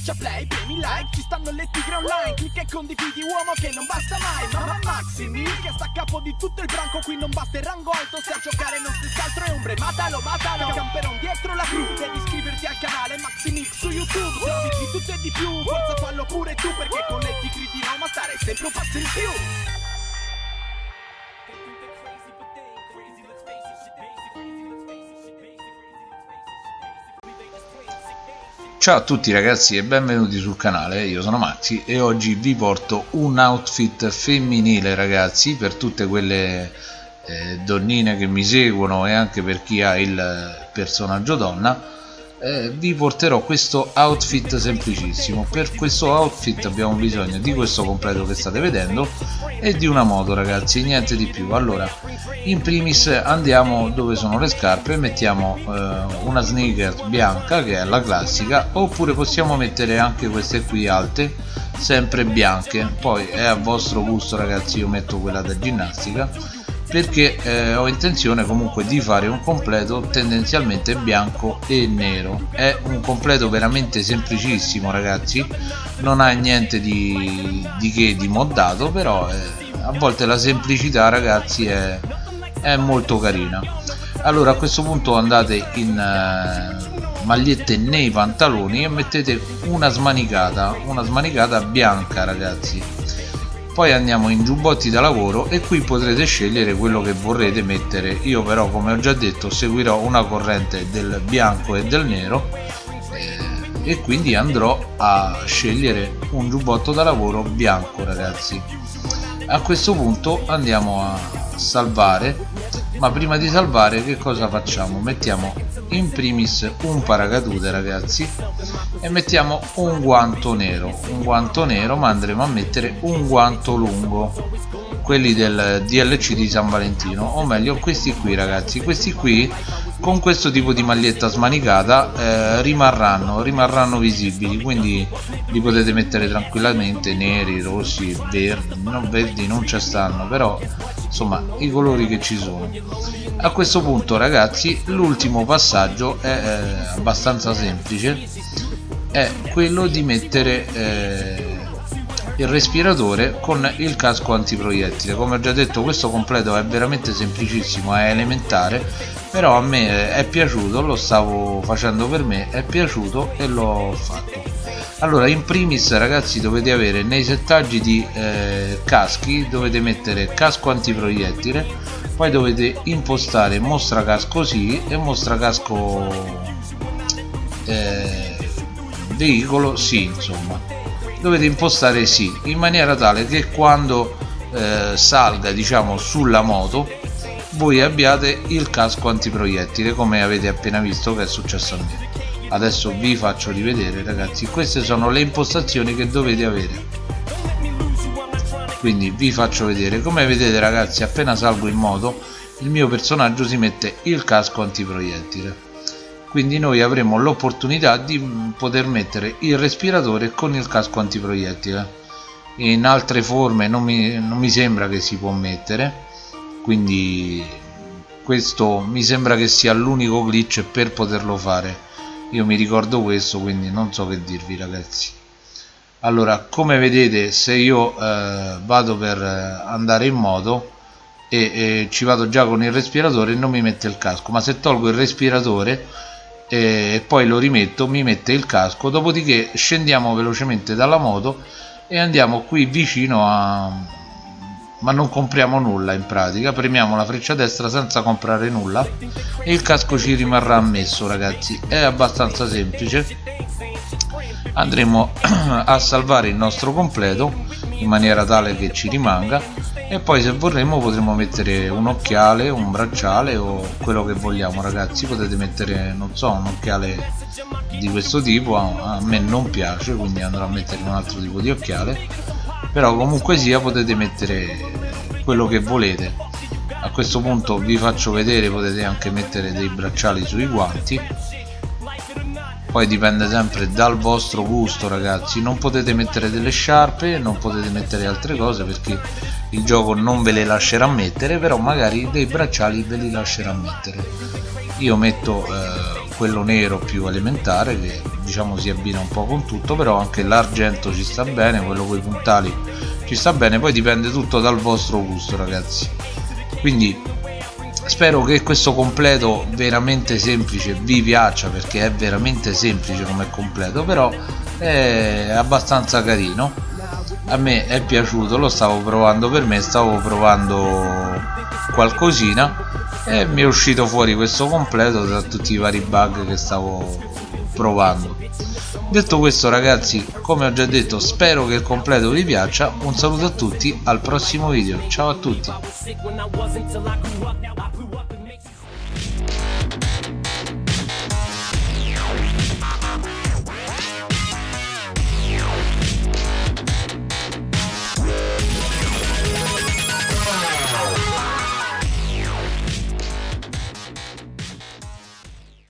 Schiaccia play, premi like, ci stanno le tigre online Clicca e condividi uomo che non basta mai Mamma Maximi che sta a capo di tutto il branco Qui non basta il rango alto, se a giocare non si altro è ombre Matalo, matalo, camperon dietro la crew Devi iscriverti al canale Maximix su YouTube Servizi di tutto e di più, forza fallo pure tu Perché con le tigre di Roma stare sempre un passo in più Ciao a tutti ragazzi e benvenuti sul canale, io sono Maxi e oggi vi porto un outfit femminile ragazzi per tutte quelle eh, donnine che mi seguono e anche per chi ha il personaggio donna eh, vi porterò questo outfit semplicissimo. Per questo outfit abbiamo bisogno di questo completo che state vedendo e di una moto ragazzi niente di più. Allora in primis andiamo dove sono le scarpe mettiamo eh, una sneaker bianca che è la classica oppure possiamo mettere anche queste qui alte sempre bianche. Poi è a vostro gusto ragazzi io metto quella da ginnastica perché eh, ho intenzione comunque di fare un completo tendenzialmente bianco e nero. È un completo veramente semplicissimo ragazzi. Non ha niente di, di che di moddato però eh, a volte la semplicità ragazzi è, è, molto carina. Allora a questo punto andate in eh, magliette nei pantaloni e mettete una smanicata una smanicata bianca ragazzi poi andiamo in giubbotti da lavoro e qui potrete scegliere quello che vorrete mettere. Io però come ho già detto seguirò una corrente del bianco e del nero eh, e quindi andrò a scegliere un giubbotto da lavoro bianco ragazzi. A questo punto andiamo a salvare ma prima di salvare che cosa facciamo? Mettiamo in primis un paracadute ragazzi e mettiamo un guanto nero. Un guanto nero ma andremo a mettere un guanto lungo quelli del DLC di San Valentino. O meglio questi qui ragazzi. Questi qui con questo tipo di maglietta smanicata eh, rimarranno, rimarranno visibili. Quindi li potete mettere tranquillamente neri, rossi, verdi. Non verdi non ci stanno però insomma i colori che ci sono. A questo punto ragazzi l'ultimo passaggio è eh, abbastanza semplice. È quello di mettere eh, il respiratore con il casco antiproiettile. Come ho già detto questo completo è veramente semplicissimo è elementare però a me è piaciuto lo stavo facendo per me è piaciuto e l'ho fatto. Allora in primis ragazzi dovete avere nei settaggi di eh, caschi dovete mettere casco antiproiettile poi dovete impostare mostra casco sì e mostra casco eh, veicolo sì insomma dovete impostare sì in maniera tale che quando eh, salga diciamo sulla moto voi abbiate il casco antiproiettile come avete appena visto che è successo a me. Adesso vi faccio rivedere ragazzi. Queste sono le impostazioni che dovete avere. Quindi vi faccio vedere. Come vedete ragazzi appena salgo in moto il mio personaggio si mette il casco antiproiettile quindi noi avremo l'opportunità di poter mettere il respiratore con il casco antiproiettile. In altre forme non mi, non mi sembra che si può mettere quindi questo mi sembra che sia l'unico glitch per poterlo fare. Io mi ricordo questo quindi non so che dirvi ragazzi. Allora come vedete se io eh, vado per andare in moto e, e, ci vado già con il respiratore non mi mette il casco ma se tolgo il respiratore e poi lo rimetto mi mette il casco dopodiché scendiamo velocemente dalla moto e andiamo qui vicino a ma non compriamo nulla in pratica premiamo la freccia destra senza comprare nulla e il casco ci rimarrà ammesso ragazzi. È abbastanza semplice. Andremo a salvare il nostro completo in maniera tale che ci rimanga. E poi se vorremmo potremmo mettere un occhiale un bracciale o quello che vogliamo ragazzi. Potete mettere non so un occhiale di questo tipo. A me non piace quindi andrò a mettere un altro tipo di occhiale. Però comunque sia potete mettere quello che volete. A questo punto vi faccio vedere potete anche mettere dei bracciali sui guanti poi dipende sempre dal vostro gusto ragazzi. Non potete mettere delle sciarpe non potete mettere altre cose perché il gioco non ve le lascerà mettere però magari dei bracciali ve li lascerà mettere. Io metto eh, quello nero più elementare che diciamo si abbina un po' con tutto però anche l'argento ci sta bene quello con i puntali ci sta bene. Poi dipende tutto dal vostro gusto ragazzi. Quindi spero che questo completo veramente semplice vi piaccia perché è veramente semplice come completo però è abbastanza carino. A me è piaciuto lo stavo provando per me stavo provando qualcosina e mi è uscito fuori questo completo tra tutti i vari bug che stavo provando detto questo ragazzi come ho già detto spero che il completo vi piaccia. Un saluto a tutti al prossimo video. Ciao a tutti